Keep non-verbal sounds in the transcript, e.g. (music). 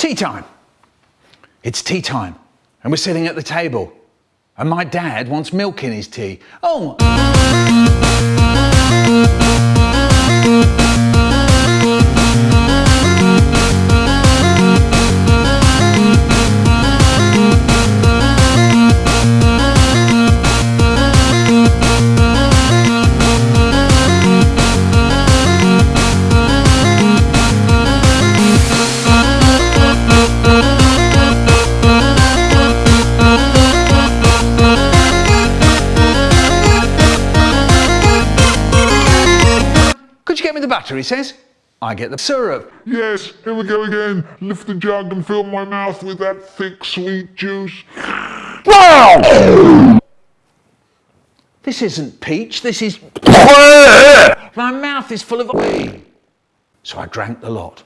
Tea time. It's tea time, and we're sitting at the table, and my dad wants milk in his tea. Oh! Get me the butter, he says. I get the syrup. Yes, here we go again. Lift the jug and fill my mouth with that thick, sweet juice. Wow! This isn't peach, this is... (laughs) My mouth is full of... (laughs) So I drank the lot.